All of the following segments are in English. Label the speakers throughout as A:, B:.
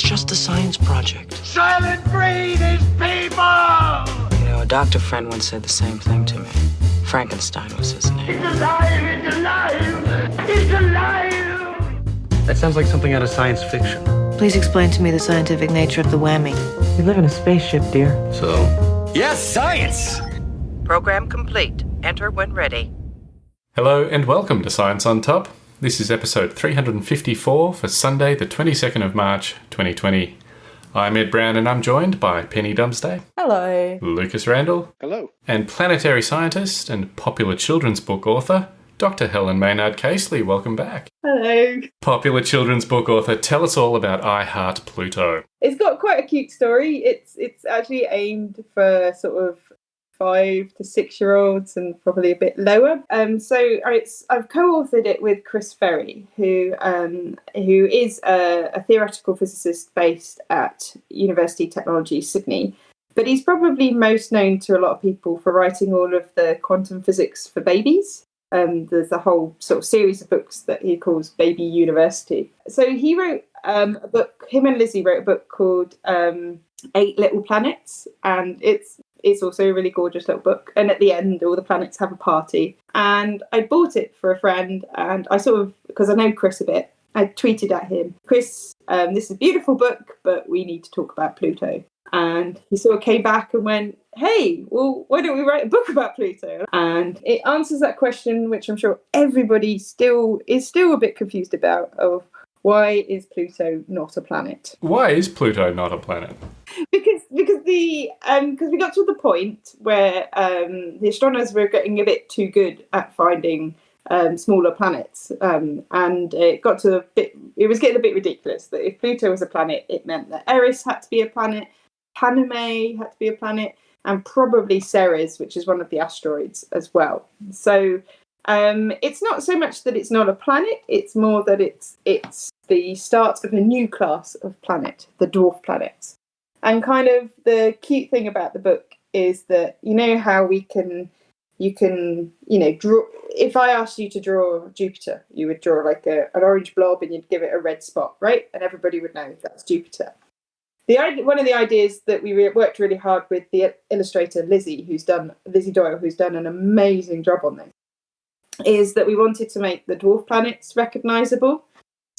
A: It's just a science project.
B: Silent breed is people!
A: You know, a doctor friend once said the same thing to me. Frankenstein was his name.
B: It's alive! It's alive! It's alive!
C: That sounds like something out of science fiction.
D: Please explain to me the scientific nature of the whammy.
A: We live in a spaceship, dear.
C: So,
E: Yes, science!
F: Program complete. Enter when ready.
G: Hello and welcome to Science on Top. This is episode 354 for Sunday, the 22nd of March, 2020. I'm Ed Brown and I'm joined by Penny Dumsday,
H: Hello.
G: Lucas Randall,
C: hello.
G: and planetary scientist and popular children's book author, Dr. Helen Maynard Casely. Welcome back.
H: Hello.
G: Popular children's book author, tell us all about I Heart Pluto.
H: It's got quite a cute story. It's it's actually aimed for sort of five to six year olds and probably a bit lower. Um, so I've co-authored it with Chris Ferrie, who um, who is a, a theoretical physicist based at University Technology Sydney. But he's probably most known to a lot of people for writing all of the quantum physics for babies. Um, there's a whole sort of series of books that he calls Baby University. So he wrote um, a book. Him and Lizzie wrote a book called um, Eight Little Planets, and it's it's also a really gorgeous little book. And at the end, all the planets have a party. And I bought it for a friend, and I sort of because I know Chris a bit. I tweeted at him, Chris, um, this is a beautiful book, but we need to talk about Pluto. And he sort of came back and went, hey, well, why don't we write a book about Pluto? And it answers that question, which I'm sure everybody still is still a bit confused about of why is Pluto not a planet?
G: Why is Pluto not a planet?
H: because because the um because we got to the point where um the astronomers were getting a bit too good at finding um smaller planets um and it got to a bit it was getting a bit ridiculous that if Pluto was a planet it meant that Eris had to be a planet Paname had to be a planet and probably Ceres which is one of the asteroids as well so um it's not so much that it's not a planet it's more that it's it's the start of a new class of planet the dwarf planets and kind of the cute thing about the book is that you know how we can you can you know draw if i asked you to draw jupiter you would draw like a, an orange blob and you'd give it a red spot right? And everybody would know that's jupiter. The one of the ideas that we worked really hard with the illustrator lizzie who's done lizzie doyle who's done an amazing job on this is that we wanted to make the dwarf planets recognizable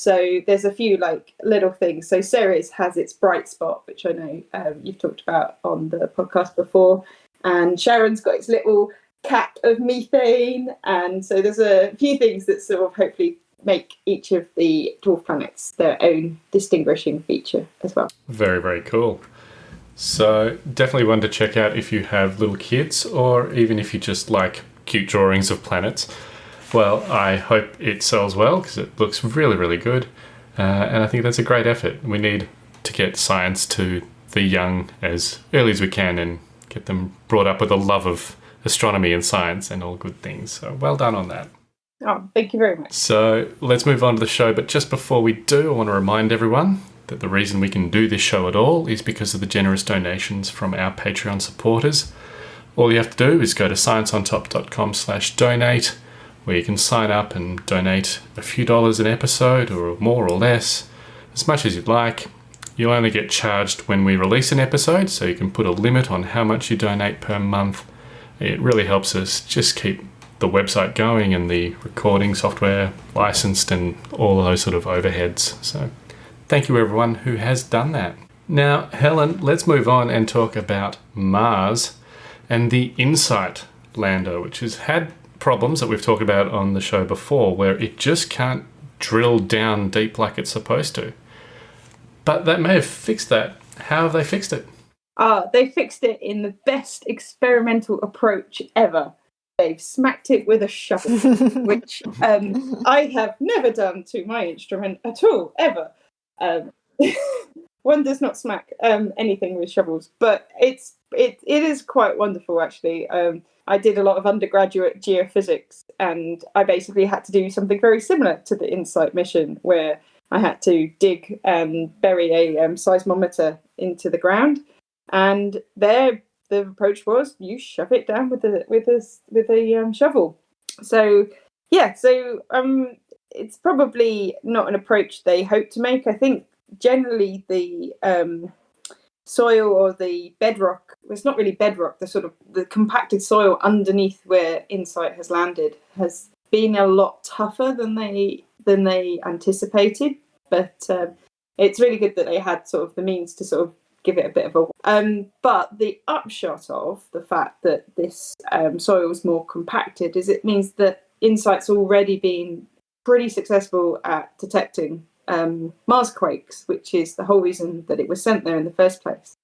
H: so there's a few like little things. So Ceres has its bright spot, which I know um, you've talked about on the podcast before, and Charon's got its little cap of methane, and so there's a few things that sort of hopefully make each of the dwarf planets their own distinguishing feature as well.
G: Very, very cool. So, definitely one to check out if you have little kids or even if you just like cute drawings of planets. Well, I hope it sells well because it looks really, really good. Uh, and I think that's a great effort. We need to get science to the young as early as we can and get them brought up with a love of astronomy and science and all good things. So, well done on that.
H: Oh, thank you very much.
G: So, let's move on to the show. But just before we do, I want to remind everyone that the reason we can do this show at all is because of the generous donations from our Patreon supporters. All you have to do is go to scienceontop.com slash donate where you can sign up and donate a few dollars an episode or more or less, as much as you'd like. You'll only get charged when we release an episode, so you can put a limit on how much you donate per month. It really helps us just keep the website going and the recording software licensed and all those sort of overheads. So thank you everyone who has done that. Now, Helen, let's move on and talk about Mars and the InSight lander, which has had problems that we've talked about on the show before where it just can't drill down deep like it's supposed to. But that may have fixed that. How have they fixed it?
H: Ah, they fixed it in the best experimental approach ever. They've smacked it with a shovel, which um, I have never done to my instrument at all, ever. Um, one does not smack um, anything with shovels, but it's it it is quite wonderful actually. Um, I did a lot of undergraduate geophysics, and I basically had to do something very similar to the InSight mission, where I had to dig and bury a um, seismometer into the ground, and there the approach was you shove it down with a with a with a um, shovel. So yeah, so um, it's probably not an approach they hope to make. I think generally the um, soil or the bedrock. It's not really bedrock. The sort of the compacted soil underneath where Insight has landed has been a lot tougher than they than they anticipated. But um, it's really good that they had sort of the means to sort of give it a bit of a. Um, but the upshot of the fact that this um, soil is more compacted is it means that Insight's already been pretty successful at detecting um, Mars quakes, which is the whole reason that it was sent there in the first place.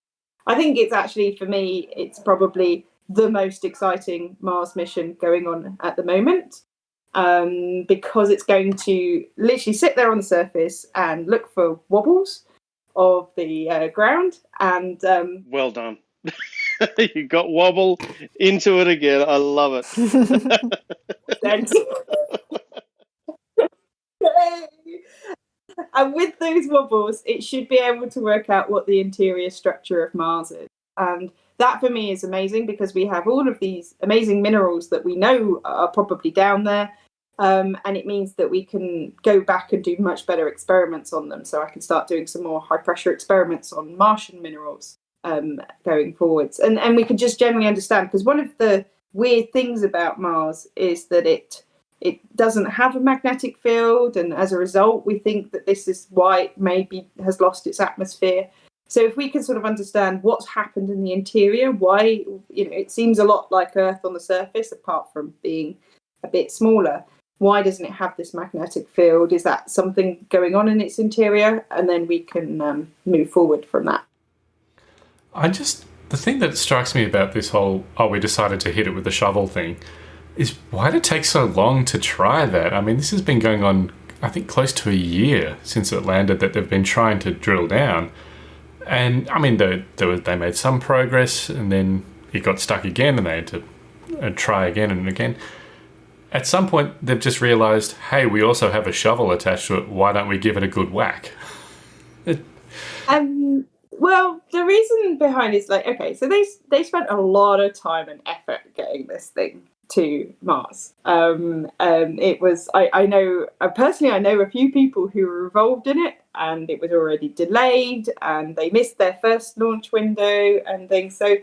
H: I think it's actually, for me, it's probably the most exciting Mars mission going on at the moment um, because it's going to literally sit there on the surface and look for wobbles of the uh, ground. And um,
E: well done. you got wobble into it again. I love it.
H: Thanks. and with those wobbles, it should be able to work out what the interior structure of Mars is. And that for me is amazing because we have all of these amazing minerals that we know are probably down there. Um, and it means that we can go back and do much better experiments on them. So I can start doing some more high pressure experiments on Martian minerals um, going forwards. And, and we can just generally understand because one of the weird things about Mars is that it it doesn't have a magnetic field, and as a result, we think that this is why it maybe has lost its atmosphere. So if we can sort of understand what's happened in the interior, why you know it seems a lot like Earth on the surface, apart from being a bit smaller. Why doesn't it have this magnetic field? Is that something going on in its interior? And then we can um, move forward from that.
G: I just the thing that strikes me about this whole oh we decided to hit it with the shovel thing is why did it take so long to try that? I mean, this has been going on, I think, close to a year since it landed that they've been trying to drill down. And I mean, they, they, made some progress and then it got stuck again and they had to uh, try again and again. At some point, they've just realized, hey, we also have a shovel attached to it. Why don't we give it a good whack?
H: Um, well, the reason behind is like, okay, so they they spent a lot of time and effort getting this thing to Mars. Um, um, it was I, I know uh, personally I know a few people who were involved in it, and it was already delayed, and they missed their first launch window and things. So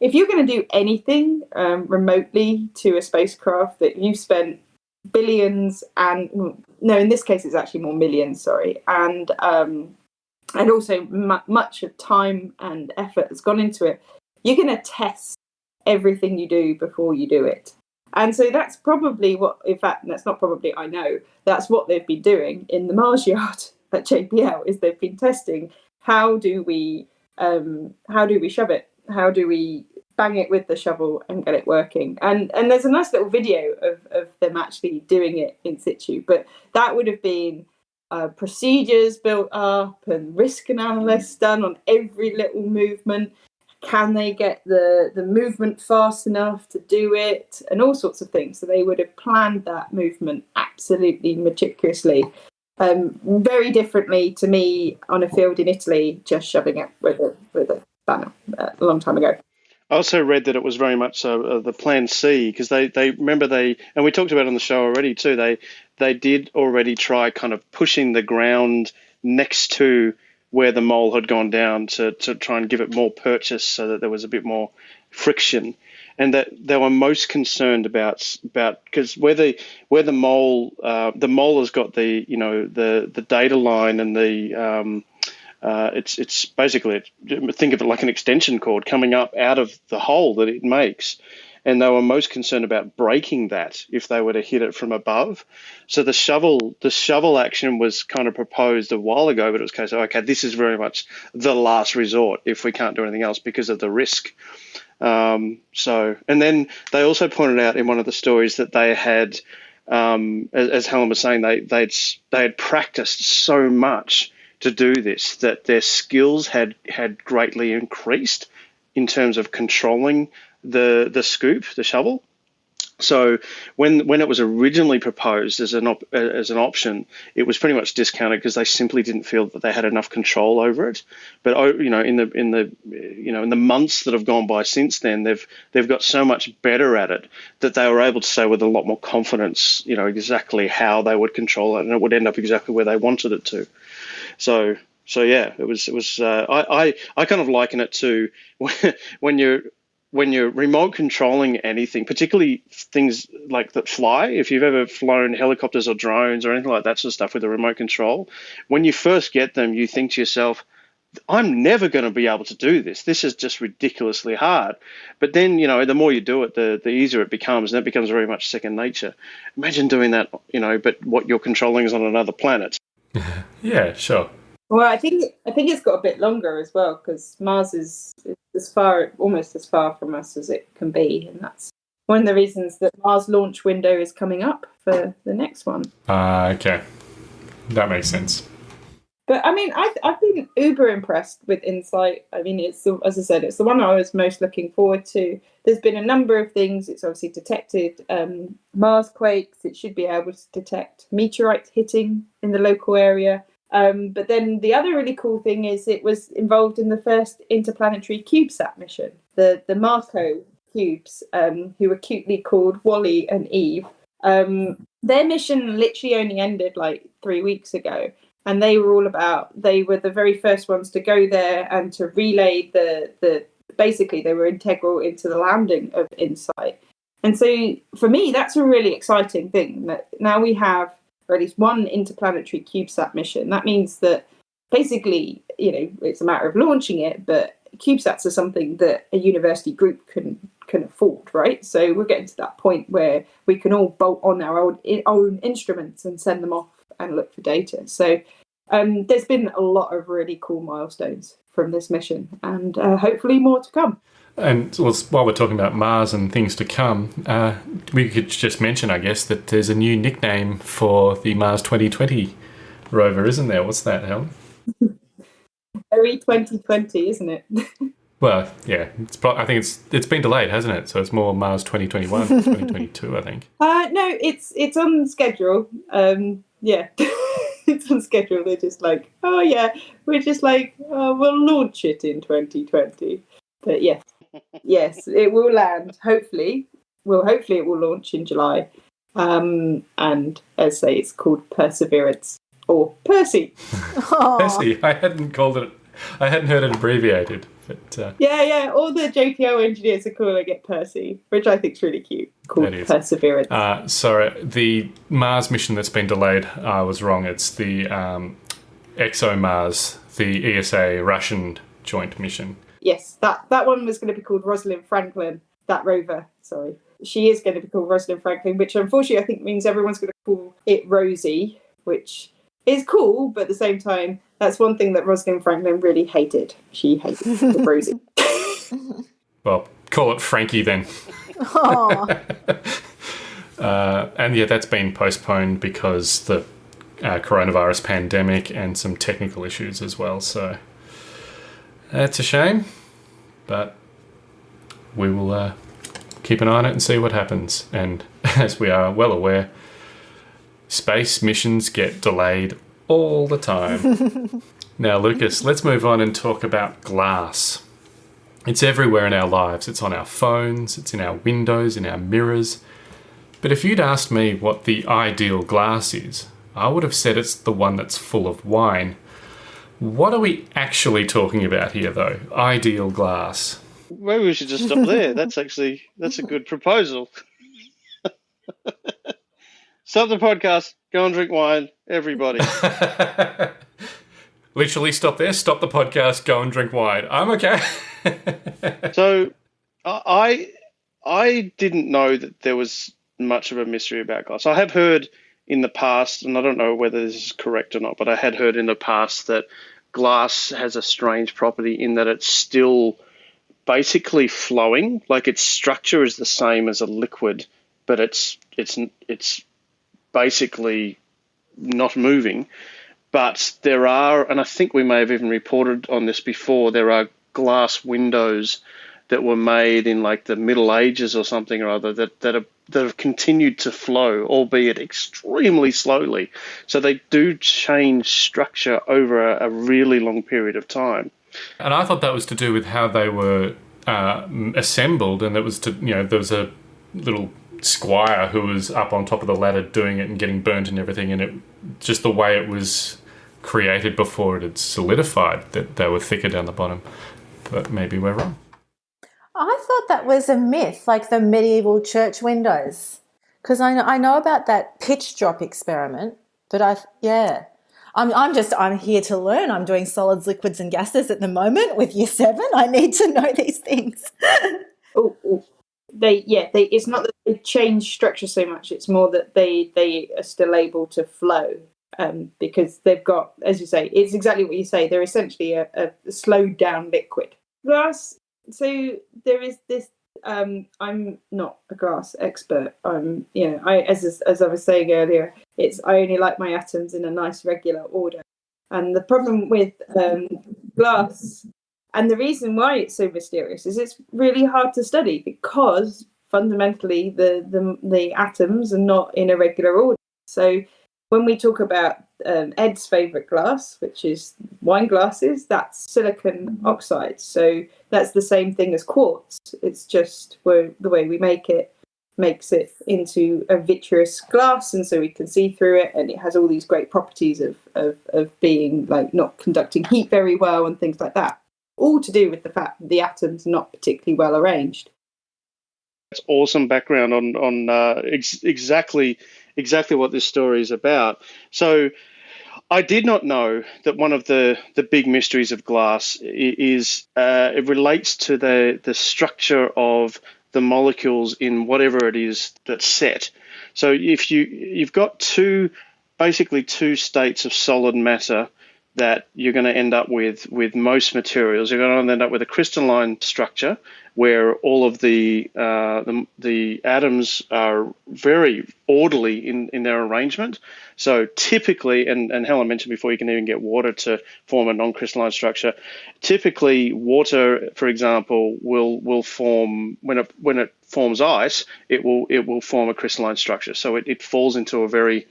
H: if you're going to do anything um, remotely to a spacecraft that you've spent billions and no, in this case it's actually more millions, sorry, and um, and also much of time and effort has gone into it. You're going to test everything you do before you do it. And so that's probably what, in fact, that's not probably, I know, that's what they've been doing in the Mars yard at JPL is they've been testing how do we um, how do we shove it? How do we bang it with the shovel and get it working? And and there's a nice little video of, of them actually doing it in situ, but that would have been uh, procedures built up and risk analysis done on every little movement can they get the the movement fast enough to do it? And all sorts of things. So they would have planned that movement absolutely meticulously. Um, very differently to me on a field in italy just shoving it with a with a banner uh, a long time ago.
E: I also read that it was very much uh, uh, the Plan C because they, they remember they and we talked about on the show already too. They they did already try kind of pushing the ground next to where the mole had gone down to, to try and give it more purchase so that there was a bit more friction. And that they were most concerned about about because where the where the mole uh, the mole has got the you know the the data line and the um, uh, it's it's basically think of it like an extension cord coming up out of the hole that it makes and they were most concerned about breaking that if they were to hit it from above. So the shovel, the shovel action was kind of proposed a while ago, but it was case of okay, this is very much the last resort if we can't do anything else because of the risk. Um, so, and then they also pointed out in one of the stories that they had, um, as, as Helen was saying, they they'd they had practiced so much to do this that their skills had had greatly increased in terms of controlling the the scoop, the shovel. So when when it was originally proposed as an op, as an option, it was pretty much discounted because they simply didn't feel that they had enough control over it. But oh, you know, in the in the you know in the months that have gone by since then, they've they've got so much better at it that they were able to say with a lot more confidence, you know, exactly how they would control it, and it would end up exactly where they wanted it to. So so yeah, it was it was. Uh, I, I I kind of liken it to when you're when you're remote controlling anything, particularly things like that fly. If you've ever flown helicopters or drones or anything like that sort of stuff with a remote control, when you first get them, you think to yourself, I'm never going to be able to do this. This is just ridiculously hard. But then, you know, the more you do it, the, the easier it becomes, and it becomes very much second nature. Imagine doing that, you know, but what you're controlling is on another planet.
G: yeah, sure.
H: Well, I think I think it's got a bit longer as well because Mars is, is as far, almost as far from us as it can be, and that's one of the reasons that Mars launch window is coming up for the next one.
G: Ah, okay, that makes sense.
H: But I mean, I've, I've been uber impressed with Insight. I mean, it's the, as I said, it's the one I was most looking forward to. There's been a number of things. It's obviously detected um, Mars quakes. It should be able to detect meteorites hitting in the local area. Um, but then the other really cool thing is it was involved in the first interplanetary CubeSat mission, the the MarCO cubes, um, who were cutely called WALL-E and Eve. Um, their mission literally only ended like three weeks ago, and they were all about. They were the very first ones to go there and to relay the the. Basically, they were integral into the landing of Insight. And so, for me, that's a really exciting thing. That now we have at least one interplanetary CubeSat mission. That means that basically, you know, it's a matter of launching it, but CubeSats are something that a university group can can afford, right? So we're getting to that point where we can all bolt on our own, own instruments and send them off and look for data. So um, there's been a lot of really cool milestones from this mission, and uh, hopefully more to come.
G: And well, while we're talking about Mars and things to come, uh, we could just mention, I guess, that there's a new nickname for the Mars 2020 rover, isn't there? What's that, Helen?
H: Very 2020, isn't it?
G: well, yeah, it's pro- I think it's it's been delayed, hasn't it? So it's more Mars 2021, 2022, I think.
H: Uh, no, it's it's on schedule. Um, yeah. it's on schedule. They're just like, oh yeah, we're just like, oh, we'll launch it in 2020. But yes, yes, it will land. Hopefully, well, hopefully it will launch in July. Um, and as I say, it's called Perseverance or Percy.
G: Percy. I hadn't called it. I hadn't heard it abbreviated. But uh,
H: yeah, yeah, all the JPL engineers are calling it Percy, which I think is really cute. Called Perseverance.
G: Uh, sorry, the Mars mission that's been delayed. I was wrong. It's the um, ExoMars, the ESA Russian joint mission
H: yes, that that one was going to be called Rosalind Franklin. That rover, sorry, she is going to be called Rosalind Franklin, which unfortunately I think means everyone's going to call it Rosie, which is cool, but at the same time, that's one thing that Rosalind Franklin really hated. She hated Rosie.
G: well, call it Frankie then. uh, and yeah, that's been postponed because the uh, coronavirus pandemic and some technical issues as well. So it's a shame, but we will uh, keep an eye on it and see what happens. And as we are well aware, space missions get delayed all the time. now, Lucas, let's move on and talk about glass. It's everywhere in our lives. It's on our phones, it's in our windows, in our mirrors. But if you'd asked me what the ideal glass is, I would have said it's the one that's full of wine what are we actually talking about here, though? Ideal glass.
E: Maybe we should just stop there. That's actually that's a good proposal. stop the podcast. Go and drink wine, everybody.
G: Literally, stop there. Stop the podcast. Go and drink wine. I'm okay.
E: so, I I didn't know that there was much of a mystery about glass. I have heard in the past, and I don't know whether this is correct or not, but I had heard in the past that glass has a strange property in that it's still basically flowing. Like its structure is the same as a liquid, but it's it's it's basically not moving. But there are, and I think we may have even reported on this before. There are glass windows that were made in like the Middle Ages or something or other that that are that have continued to flow, albeit extremely slowly. So they do change structure over a, a really long period of time.
G: And I thought that was to do with how they were uh, assembled, and it was to you know there was a little squire who was up on top of the ladder doing it and getting burnt and everything, and it just the way it was created before it had solidified that they were thicker down the bottom. But maybe we're wrong.
I: I thought that was a myth, like the medieval church windows. Because I know, I know about that pitch drop experiment, but I, yeah. I'm, I'm just, I'm here to learn. I'm doing solids, liquids, and gases at the moment with year seven. I need to know these things.
H: oh, oh, they, yeah, they, it's not that they change structure so much. It's more that they, they are still able to flow um, because they've got, as you say, it's exactly what you say. They're essentially a, a slowed down liquid. Glass. So there is this um, I'm not a glass expert. I'm, you know, I as as I was saying earlier, it's I only like my atoms in a nice regular order. And the problem with um, glass, and the reason why it's so mysterious, is it's really hard to study because fundamentally the the, the atoms are not in a regular order. So when we talk about um, Ed's favorite glass, which is wine glasses, that's silicon oxide. So that's the same thing as quartz. It's just where, the way we make it makes it into a vitreous glass, and so we can see through it, and it has all these great properties of, of, of being like not conducting heat very well and things like that. All to do with the fact that the atoms are not particularly well arranged.
E: It's awesome background on on uh, ex- exactly exactly what this story is about. So I did not know that one of the, the big mysteries of glass is uh, it relates to the, the structure of the molecules in whatever it is that's set. So if you you've got two basically two states of solid matter that you're going to end up with with most materials. You're going to end up with a crystalline structure where all of the uh, the, the, atoms are very orderly in, in their arrangement. So typically, and, and Helen mentioned before, you can even get water to form a non-crystalline structure. Typically, water, for example, will will form when it when it forms ice, it will it will form a crystalline structure. So it, it falls into a very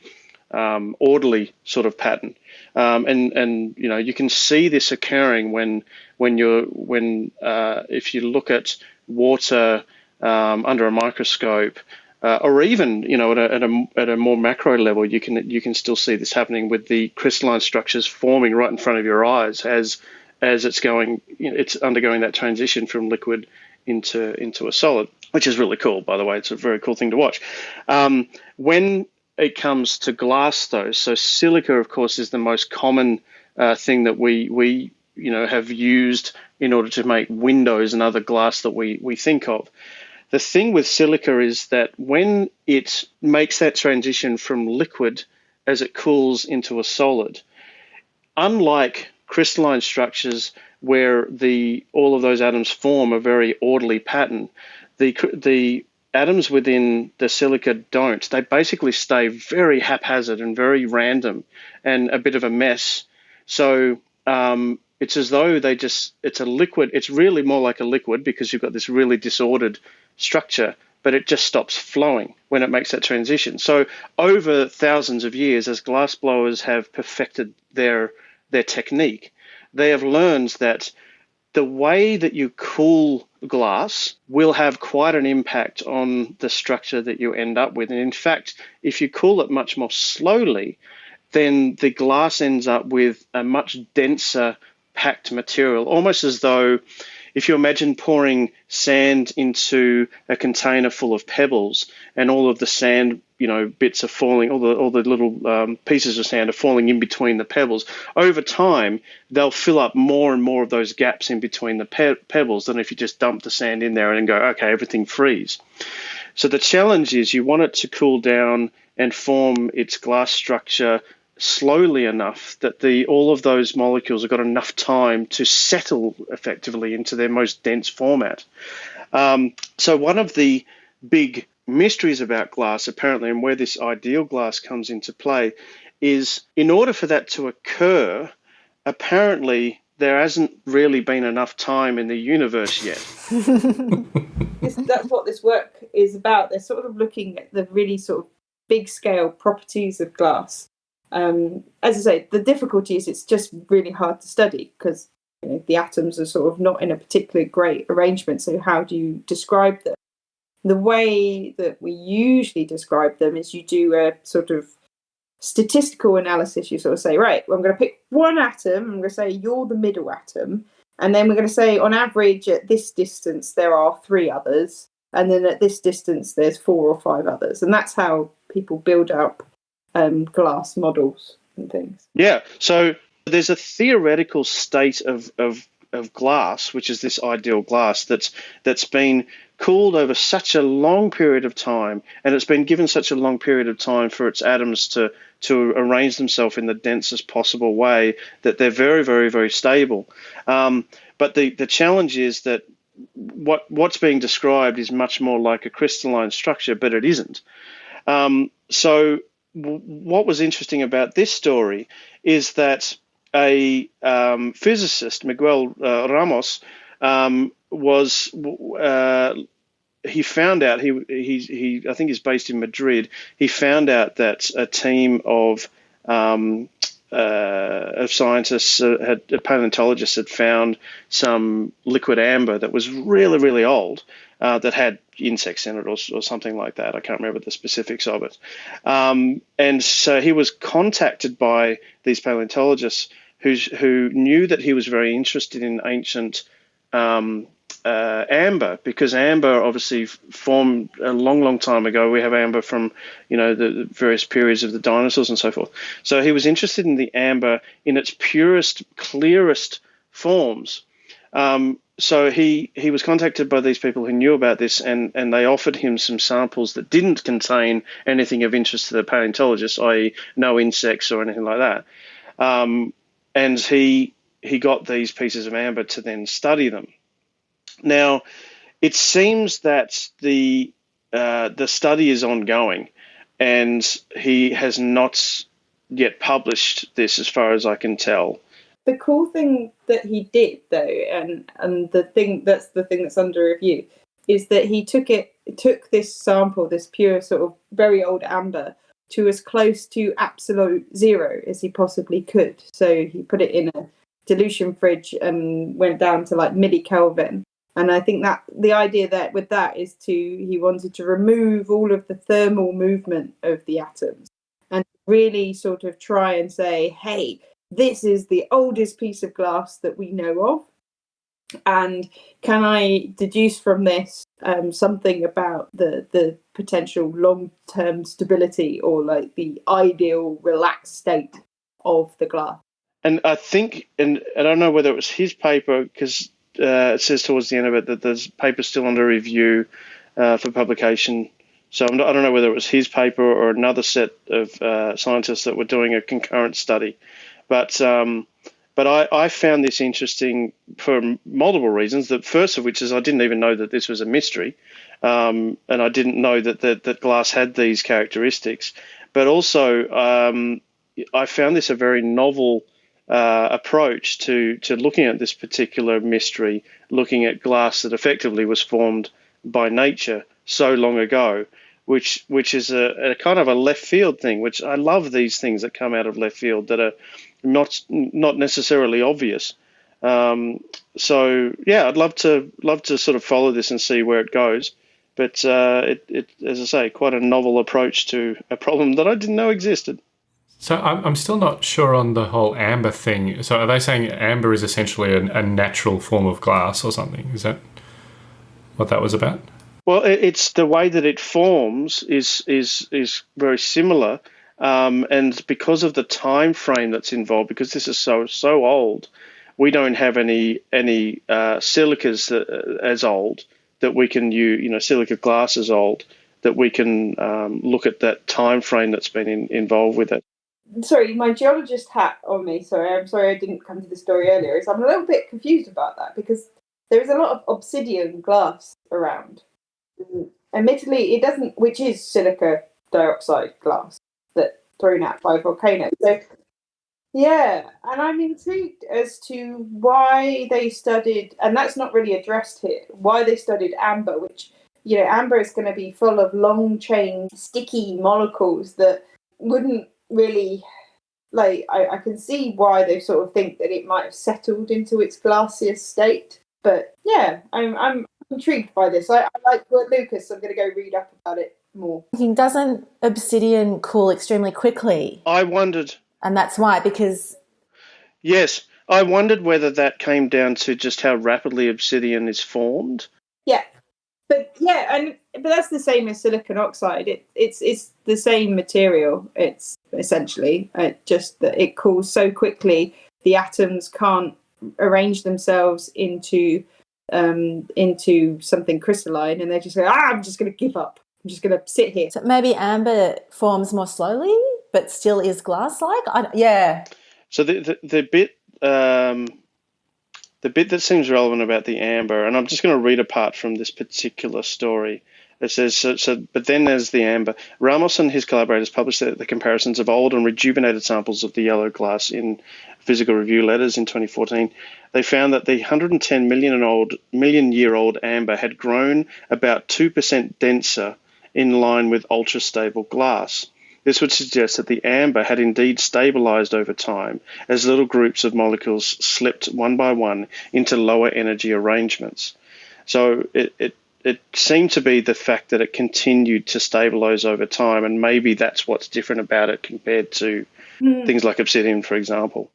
E: um, orderly sort of pattern. Um, and and you know you can see this occurring when when you're when uh, if you look at water um, under a microscope, uh, or even you know at a, at a, at a more macro level, you can you can still see this happening with the crystalline structures forming right in front of your eyes as as it's going it's undergoing that transition from liquid into into a solid, which is really cool. By the way, it's a very cool thing to watch. Um, when it comes to glass, though, so silica, of course, is the most common uh, thing that we we you know have used in order to make windows and other glass that we we think of. The thing with silica is that when it makes that transition from liquid as it cools into a solid, unlike crystalline structures where the all of those atoms form a very orderly pattern, the the atoms within the silica don't. They basically stay very haphazard and very random and a bit of a mess. So um, it's as though they just, it's a liquid. It's really more like a liquid because you've got this really disordered structure, but it just stops flowing when it makes that transition. So over thousands of years, as glass blowers have perfected their, their technique, they have learned that the way that you cool glass will have quite an impact on the structure that you end up with. And in fact, if you cool it much more slowly, then the glass ends up with a much denser packed material, almost as though if you imagine pouring sand into a container full of pebbles and all of the sand you know bits are falling all the all the little um, pieces of sand are falling in between the pebbles over time they'll fill up more and more of those gaps in between the pe- pebbles than if you just dump the sand in there and go okay everything frees so the challenge is you want it to cool down and form its glass structure slowly enough that the all of those molecules have got enough time to settle effectively into their most dense format. Um, so one of the big mysteries about glass, apparently, and where this ideal glass comes into play, is in order for that to occur, apparently there hasn't really been enough time in the universe yet.
H: that's what this work is about. They're sort of looking at the really sort of big scale properties of glass um, as I say, the difficulty is it's just really hard to study because you know, the atoms are sort of not in a particularly great arrangement. So how do you describe them? The way that we usually describe them is you do a sort of statistical analysis, you sort of say, right, well, I'm going to pick one atom. I'm going to say you're the middle atom, and then we're going to say on average at this distance there are three others, and then at this distance there's four or five others, and that's how people build up um, glass models and things.
E: Yeah. So there's a theoretical state of, of of glass, which is this ideal glass that's that's been cooled over such a long period of time, and it's been given such a long period of time for its atoms to to arrange themselves in the densest possible way that they're very, very, very stable. Um, but the the challenge is that what what's being described is much more like a crystalline structure, but it isn't. Um, so what was interesting about this story is that a um, physicist, Miguel uh, Ramos, um, was uh, he found out he, he he I think he's based in Madrid. He found out that a team of um, uh, of scientists uh, had paleontologists had found some liquid amber that was really really old uh, that had insects in it or, or, something like that. I can't remember the specifics of it. Um, and so he was contacted by these paleontologists who's, who knew that he was very interested in ancient um, uh, amber because amber obviously formed a long, long time ago. We have amber from you know the various periods of the dinosaurs and so forth. So he was interested in the amber in its purest, clearest forms. Um, so he he was contacted by these people who knew about this, and and they offered him some samples that didn't contain anything of interest to the paleontologist, i.e., no insects or anything like that. Um, and he he got these pieces of amber to then study them. Now, it seems that the uh, the study is ongoing, and he has not yet published this, as far as I can tell.
H: The cool thing that he did, though, and and the thing that's the thing that's under review, is that he took it took this sample, this pure sort of very old amber, to as close to absolute zero as he possibly could. So he put it in a dilution fridge and went down to like milli Kelvin. And I think that the idea that with that is to he wanted to remove all of the thermal movement of the atoms and really sort of try and say, hey, this is the oldest piece of glass that we know of and can I deduce from this um, something about the the potential long term stability or like the ideal relaxed state of the glass?
E: And I think, and I don't know whether it was his paper because uh, it says towards the end of it that there's paper still under review uh, for publication. So not, i don't know whether it was his paper or another set of uh, scientists that were doing a concurrent study, but um, but I, I, found this interesting for multiple reasons. The first of which is I didn't even know that this was a mystery, um, and I didn't know that, that, that glass had these characteristics. But also, um, I found this a very novel uh, approach to to looking at this particular mystery, looking at glass that effectively was formed by nature so long ago, which which is a, a kind of a left field thing. Which I love these things that come out of left field that are not not necessarily obvious. Um, so yeah, I'd love to love to sort of follow this and see where it goes. But uh, it, it, as I say, quite a novel approach to a problem that I didn't know existed.
G: So I'm, I'm still not sure on the whole amber thing. So are they saying amber is essentially a, a natural form of glass or something? Is that what that was about?
E: Well, it's the way that it forms is is is very similar. Um, and because of the time frame that's involved, because this is so so old, we don't have any any uh, silicas uh, as old that we can use. You know, silica glass is old that we can um, look at that time frame that's been in, involved with it.
H: Sorry, my geologist hat on me. Sorry, I'm sorry I didn't come to the story earlier. Is I'm a little bit confused about that because there is a lot of obsidian glass around. Admittedly, it doesn't, which is silica dioxide glass thrown out by volcanoes. So, yeah, and I'm intrigued as to why they studied, and that's not really addressed here, why they studied amber, which, you know, amber is going to be full of long chain, sticky molecules that wouldn't really. Like, I, I can see why they sort of think that it might have settled into its glacier state. But yeah, I'm, I'm intrigued by this. I, I like Lucas. I'm going to go read up about it more.
I: Thinking, Doesn't obsidian cool extremely quickly?
E: I wondered.
I: And that's why, because
E: Yes, I wondered whether that came down to just how rapidly obsidian is formed.
H: Yeah, but yeah, and but that's the same as silicon oxide. It, it's it's the same material. It's essentially uh, just that it cools so quickly the atoms can't arrange themselves into um, into something crystalline, and they're just like, ah, I'm just going to give up. I'm just going to sit here.
I: so maybe amber forms more slowly, but still is glass-like. Yeah,
E: So the the, the bit um, the bit that seems relevant about the amber, and I'm just going to read a part from this particular story. It says so, so. But then there's the amber. Ramos and his collaborators published the, the comparisons of old and rejuvenated samples of the yellow glass in Physical Review Letters in 2014. They found that the 110 million and old million year old amber had grown about two percent denser, in line with ultra stable glass. This would suggest that the amber had indeed stabilized over time as little groups of molecules slipped one by one into lower energy arrangements. So it, it, it seemed to be the fact that it continued to stabilize over time, and maybe that's what's different about it compared to things like obsidian, for example.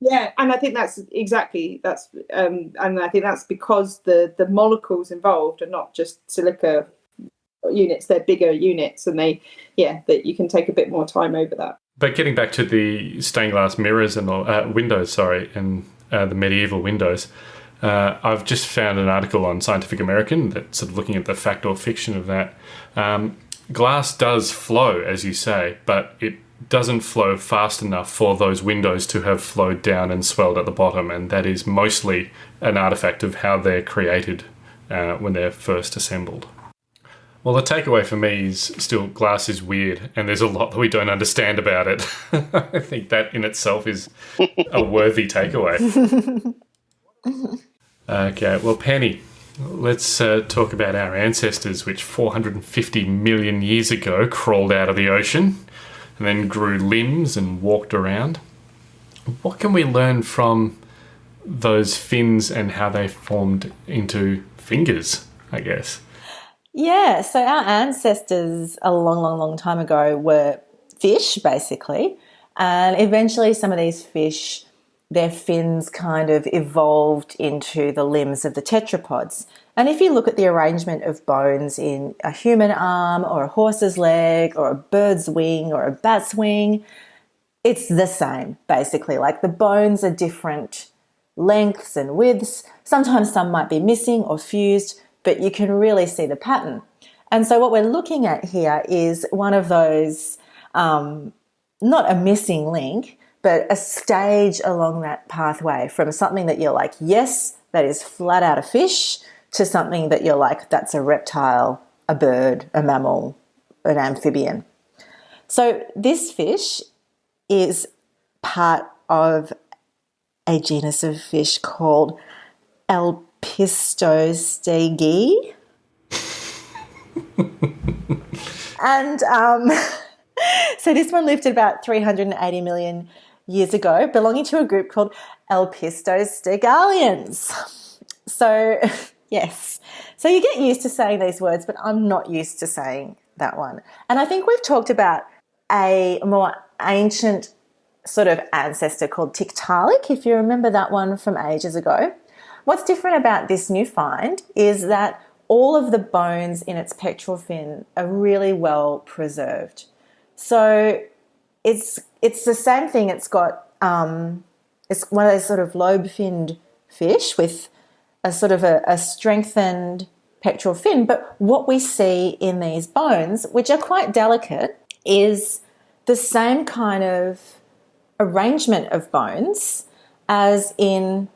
H: Yeah, and I think that's exactly that's, um, and I think that's because the the molecules involved are not just silica units; they're bigger units, and they, yeah, that you can take a bit more time over that.
G: But getting back to the stained glass mirrors and uh, windows, sorry, and uh, the medieval windows, uh, I've just found an article on Scientific American that's sort of looking at the fact or fiction of that. Um, glass does flow, as you say, but it doesn't flow fast enough for those windows to have flowed down and swelled at the bottom, and that is mostly an artifact of how they're created uh, when they're first assembled. Well, the takeaway for me is still glass is weird, and there's a lot that we don't understand about it. I think that in itself is a worthy takeaway. okay, well, Penny, let's uh, talk about our ancestors, which 450 million years ago crawled out of the ocean and then grew limbs and walked around. What can we learn from those fins and how they formed into fingers, I guess?
I: Yeah, so our ancestors a long, long, long time ago were fish, basically. And eventually, some of these fish, their fins kind of evolved into the limbs of the tetrapods. And if you look at the arrangement of bones in a human arm, or a horse's leg, or a bird's wing, or a bat's wing, it's the same, basically. Like the bones are different lengths and widths. Sometimes some might be missing or fused, but you can really see the pattern. And so, what we're looking at here is one of those, um, not a missing link, but a stage along that pathway from something that you're like, yes, that is flat out a fish, to something that you're like, that's a reptile, a bird, a mammal, an amphibian. So, this fish is part of a genus of fish called Elpistostege. and um, so this one lived about 380 million years ago, belonging to a group called Elpistostegalians. So, yes. So you get used to saying these words, but I'm not used to saying that one. And I think we've talked about a more ancient sort of ancestor called Tiktaalik, if you remember that one from ages ago. What's different about this new find is that all of the bones in its pectoral fin are really well preserved. So it's it's the same thing. It's got um, it's one of those sort of lobe-finned fish with a sort of a, a strengthened pectoral fin. But what we see in these bones, which are quite delicate, is the same kind of arrangement of bones as in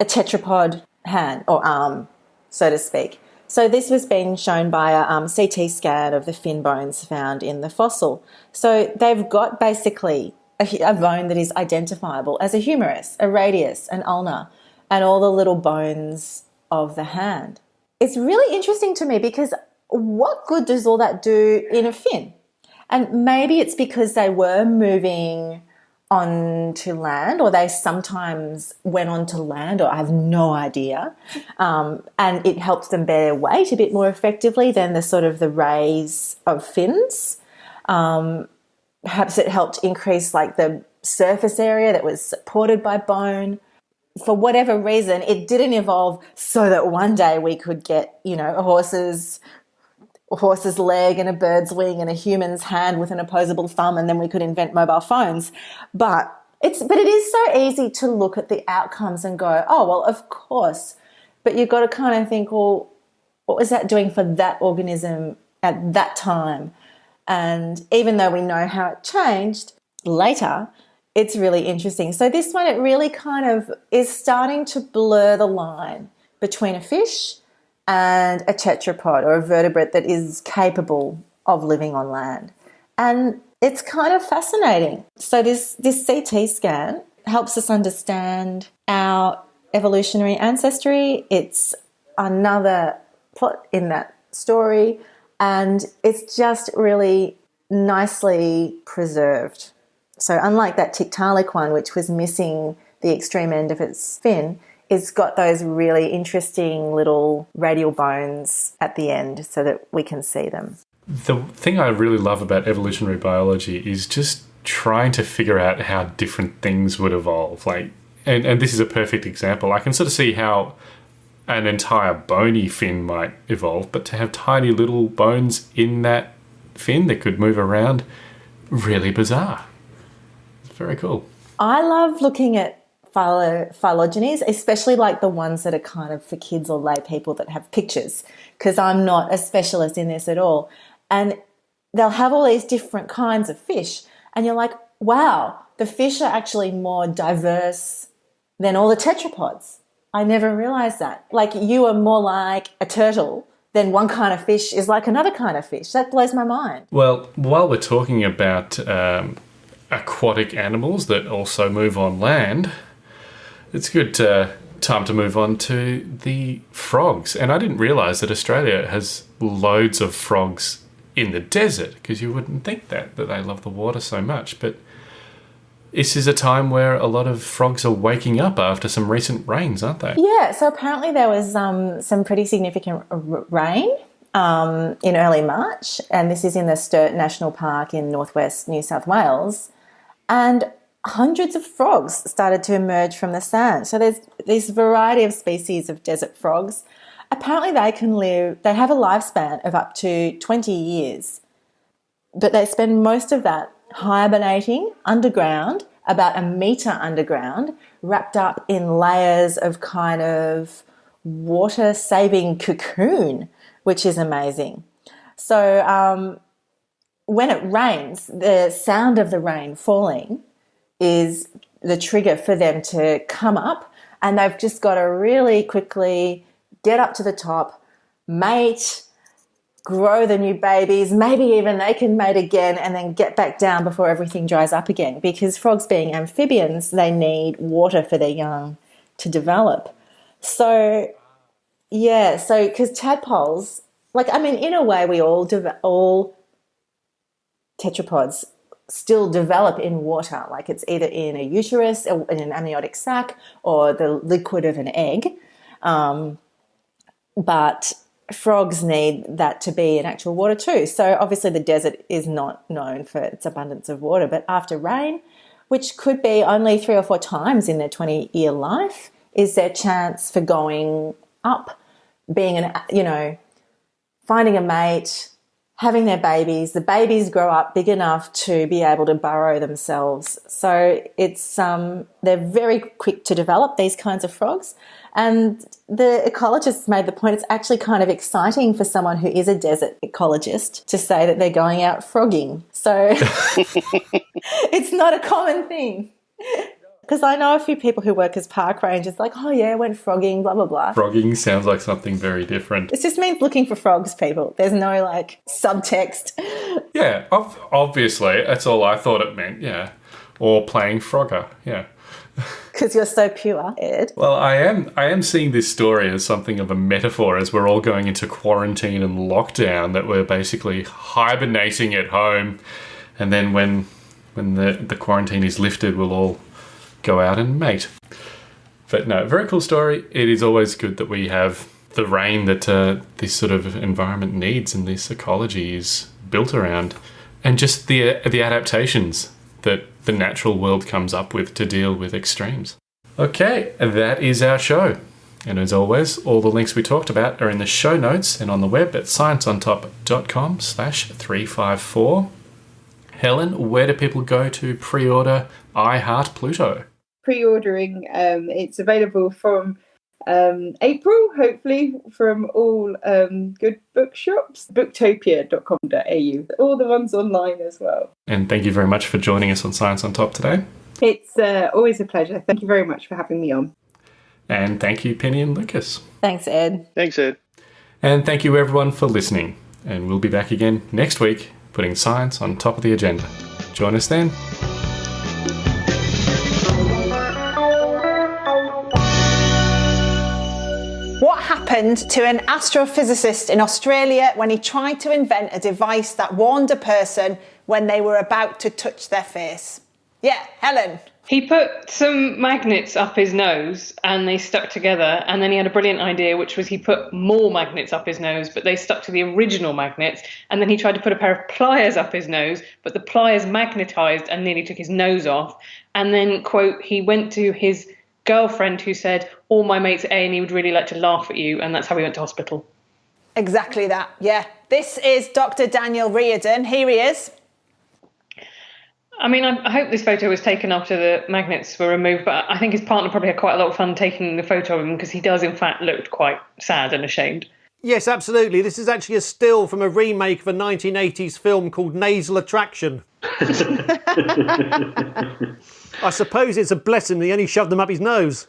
I: a tetrapod hand or arm, so to speak. So this was being shown by a um, CT scan of the fin bones found in the fossil. So they've got basically a, a bone that is identifiable as a humerus, a radius, an ulna, and all the little bones of the hand. It's really interesting to me because what good does all that do in a fin? And maybe it's because they were moving onto land, or they sometimes went onto land, or I have no idea. Um, and it helps them bear weight a bit more effectively than the sort of the rays of fins. Um, perhaps it helped increase like the surface area that was supported by bone. For whatever reason, it didn't evolve so that one day we could get, you know, horse's a horse's leg and a bird's wing and a human's hand with an opposable thumb, and then we could invent mobile phones. But it's but it is so easy to look at the outcomes and go, oh well, of course. But you've got to kind of think, well, what was that doing for that organism at that time? And even though we know how it changed later, it's really interesting. So this one, it really kind of is starting to blur the line between a fish and a tetrapod or a vertebrate that is capable of living on land. And it's kind of fascinating. So this this CT scan helps us understand our evolutionary ancestry. It's another plot in that story and it's just really nicely preserved. So unlike that Tiktaalik one which was missing the extreme end of its fin, it's got those really interesting little radial bones at the end so that we can see them.
G: The thing I really love about evolutionary biology is just trying to figure out how different things would evolve. Like, and, and this is a perfect example. I can sort of see how an entire bony fin might evolve, but to have tiny little bones in that fin that could move around, really bizarre. It's very cool.
I: I love looking at phylogenies, especially like the ones that are kind of for kids or lay people that have pictures, because I'm not a specialist in this at all. And they'll have all these different kinds of fish, and you're like, wow, the fish are actually more diverse than all the tetrapods. I never realized that. Like you are more like a turtle than one kind of fish is like another kind of fish. That blows my mind.
G: Well, while we're talking about um, aquatic animals that also move on land, it's good time to move on to the frogs. And I didn't realize that Australia has loads of frogs in the desert because you wouldn't think that that they love the water so much, but this is a time where a lot of frogs are waking up after some recent rains, aren't they?
I: Yeah, so apparently there was um, some pretty significant rain um, in early March, and this is in the Sturt National Park in northwest New South Wales. And hundreds of frogs started to emerge from the sand. So there's this variety of species of desert frogs. Apparently, they can live, they have a lifespan of up to 20 years, but they spend most of that hibernating underground, about a meter underground, wrapped up in layers of kind of water saving cocoon, which is amazing. So, um, when it rains, the sound of the rain falling is the trigger for them to come up, and they've just got to really quickly get up to the top, mate, grow the new babies. Maybe even they can mate again and then get back down before everything dries up again. Because frogs being amphibians, they need water for their young to develop. So, yeah, so because tadpoles, like I mean, in a way, we all all tetrapods still develop in water. Like it's either in a uterus, in an amniotic sac, or the liquid of an egg. Um, but frogs need that to be in actual water too. So obviously the desert is not known for its abundance of water, but after rain, which could be only three or four times in their 20 year life, is their chance for going up, being an, you know, finding a mate, having their babies. The babies grow up big enough to be able to burrow themselves. So it's um, they're very quick to develop these kinds of frogs. And the ecologists made the point it's actually kind of exciting for someone who is a desert ecologist to say that they're going out frogging. So it's not a common thing. Because I know a few people who work as park rangers, like, oh yeah, went frogging, blah, blah, blah.
G: Frogging sounds like something very different.
I: It just means looking for frogs, people. There's no like subtext.
G: Yeah, obviously. That's all I thought it meant, yeah. Or playing Frogger, yeah
I: because you're so pure, Ed.
G: Well, I am. I am seeing this story as something of a metaphor, as we're all going into quarantine and lockdown. That we're basically hibernating at home, and then when when the, the quarantine is lifted, we'll all go out and mate. But no, very cool story. It is always good that we have the rain that uh, this sort of environment needs and this ecology is built around, and just the uh, the adaptations that the natural world comes up with to deal with extremes. Okay, that is our show. And as always, all the links we talked about are in the show notes and on the web at scienceontop.com slash 354. Helen, where do people go to pre-order I Heart Pluto?
H: Pre-ordering, um, it's available from um, April, hopefully, from all um, good bookshops. Booktopia.com.au. All the ones online as well.
G: And thank you very much for joining us on Science on Top today.
H: It's uh, always a pleasure. Thank you very much for having me on.
G: And thank you, Penny and Lucas.
I: Thanks, Ed.
E: Thanks, Ed.
G: And thank you, everyone, for listening. And we'll be back again next week, putting science on top of the agenda. Join us then.
J: What happened to an astrophysicist in Australia when he tried to invent a device that warned a person when they were about to touch their face? Yeah, Helen.
K: He put some magnets up his nose and they stuck together. And then he had a brilliant idea, which was he put more magnets up his nose, but they stuck to the original magnets. And then he tried to put a pair of pliers up his nose, but the pliers magnetized and nearly took his nose off. And then, quote, he went to his girlfriend who said, All my mates at A&E would really like to laugh at you. And that's how we went to hospital.
J: Exactly that, yeah. This is Dr. Daniel Reardon. Here he is.
K: I mean, I, I hope this photo was taken after the magnets were removed, but I think his partner probably had quite a lot of fun taking the photo of him because he does, in fact, look quite sad and ashamed.
L: Yes, absolutely. This is actually a still from a remake of a 1980s film called Nasal Attraction. I suppose it's a blessing that he only shoved them up his nose.